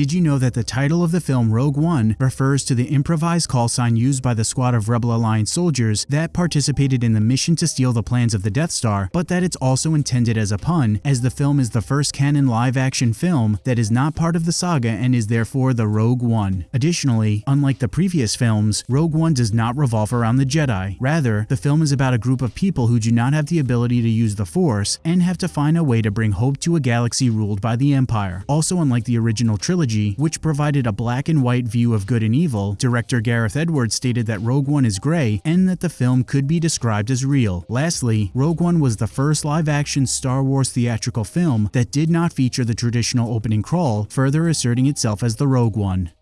Did you know that the title of the film Rogue One refers to the improvised call sign used by the squad of Rebel Alliance soldiers that participated in the mission to steal the plans of the Death Star, but that it's also intended as a pun, as the film is the first canon live-action film that is not part of the saga and is therefore the Rogue One. Additionally, unlike the previous films, Rogue One does not revolve around the Jedi. Rather, the film is about a group of people who do not have the ability to use the Force and have to find a way to bring hope to a galaxy ruled by the Empire. Also unlike the original trilogy, which provided a black and white view of good and evil, director Gareth Edwards stated that Rogue One is gray and that the film could be described as real. Lastly, Rogue One was the first live-action Star Wars theatrical film that did not feature the traditional opening crawl, further asserting itself as the Rogue One.